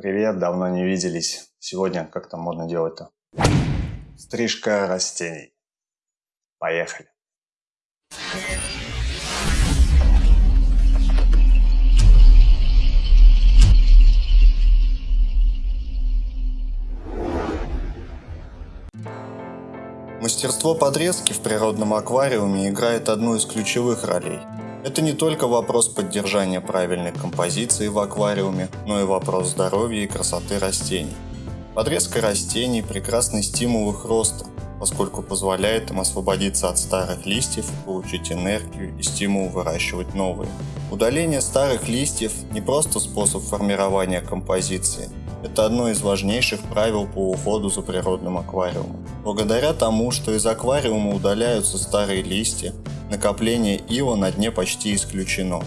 Привет, давно не виделись. Сегодня как там можно делать-то? Стрижка растений. Поехали. Мастерство подрезки в природном аквариуме играет одну из ключевых ролей. Это не только вопрос поддержания правильной композиции в аквариуме, но и вопрос здоровья и красоты растений. Подрезка растений – прекрасный стимул их роста, поскольку позволяет им освободиться от старых листьев, получить энергию и стимул выращивать новые. Удаление старых листьев – не просто способ формирования композиции, это одно из важнейших правил по уходу за природным аквариумом. Благодаря тому, что из аквариума удаляются старые листья, накопление ила на дне почти исключено.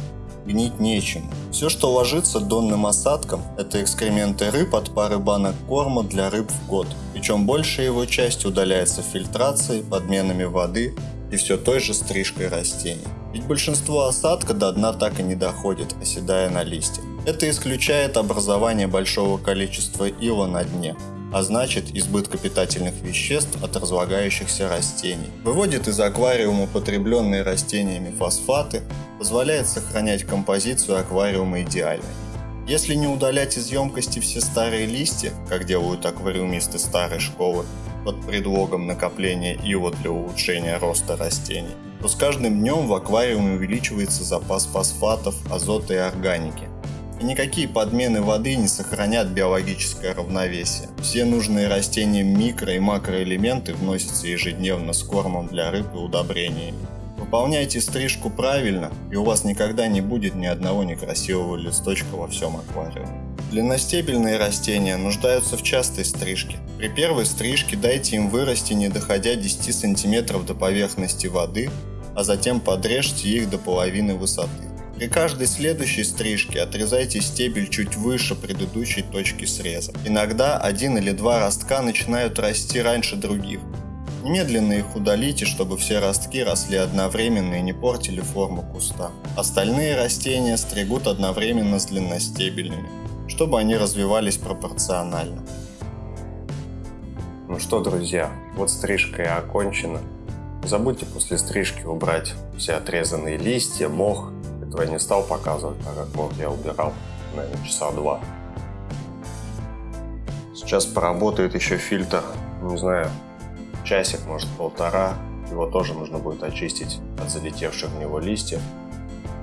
Гнить нечем. Все, что ложится донным осадком, это экскременты рыб от пары банок корма для рыб в год. Причем большая его часть удаляется фильтрацией, подменами воды и все той же стрижкой растений. Ведь большинство осадка до дна так и не доходит, оседая на листьях. Это исключает образование большого количества ила на дне, а значит избытка питательных веществ от разлагающихся растений. Выводит из аквариума потребленные растениями фосфаты, позволяет сохранять композицию аквариума идеальной. Если не удалять из емкости все старые листья, как делают аквариумисты старой школы, под предлогом накопления ила для улучшения роста растений, то с каждым днем в аквариуме увеличивается запас фосфатов, азота и органики, и никакие подмены воды не сохранят биологическое равновесие. Все нужные растениям микро- и макроэлементы вносятся ежедневно с кормом для рыб и удобрениями. Выполняйте стрижку правильно, и у вас никогда не будет ни одного некрасивого листочка во всем аквариуме. Длинностебельные растения нуждаются в частой стрижке. При первой стрижке дайте им вырасти не доходя 10 см до поверхности воды, а затем подрежьте их до половины высоты. При каждой следующей стрижке отрезайте стебель чуть выше предыдущей точки среза. Иногда один или два ростка начинают расти раньше других. Немедленно их удалите, чтобы все ростки росли одновременно и не портили форму куста. Остальные растения стригут одновременно с длинностебельными, чтобы они развивались пропорционально. Ну что, друзья, вот стрижка и окончена. Не забудьте после стрижки убрать все отрезанные листья, мох этого я не стал показывать, так как вот я убирал, наверное, часа два. Сейчас поработает еще фильтр, не знаю, часик, может полтора. Его тоже нужно будет очистить от залетевших в него листьев,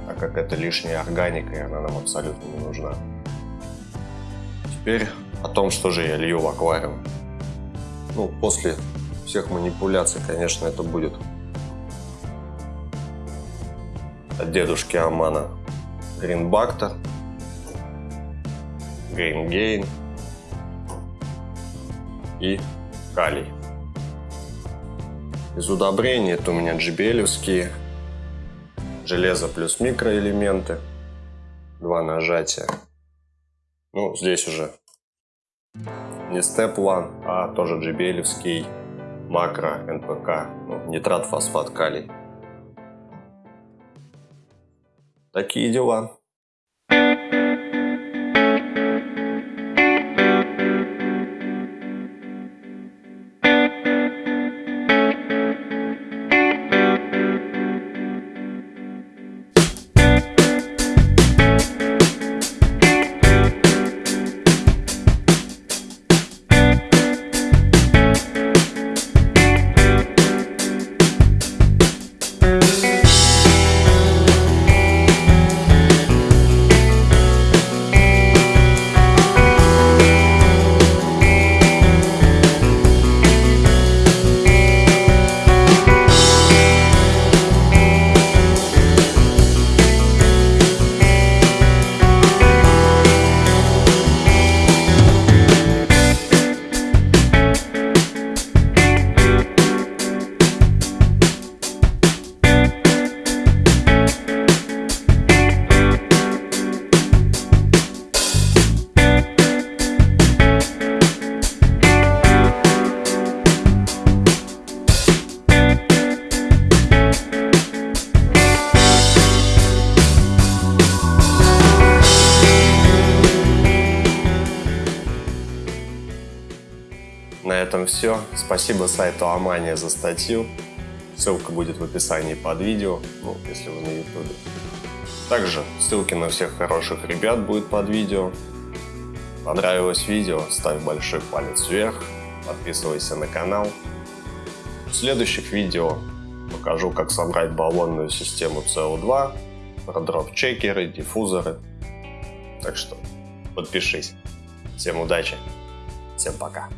так как это лишняя органика, и она нам абсолютно не нужна. Теперь о том, что же я лью в аквариум. Ну, после всех манипуляций, конечно, это будет от дедушки Амана. Гринбактер, Грингейн и калий. Из удобрений это у меня джибелевские, железо плюс микроэлементы, два нажатия. Ну, здесь уже не Step One, а тоже джибелевский макро НПК, ну, нитрат, фосфат, калий. Такие дела. Этом все. Спасибо сайту Амания за статью. Ссылка будет в описании под видео, ну, если вы на ютубе. Также ссылки на всех хороших ребят будут под видео. Понравилось видео, ставь большой палец вверх, подписывайся на канал. В следующих видео покажу, как собрать баллонную систему CO2, про дроп-чекеры, диффузоры. Так что подпишись. Всем удачи, всем пока.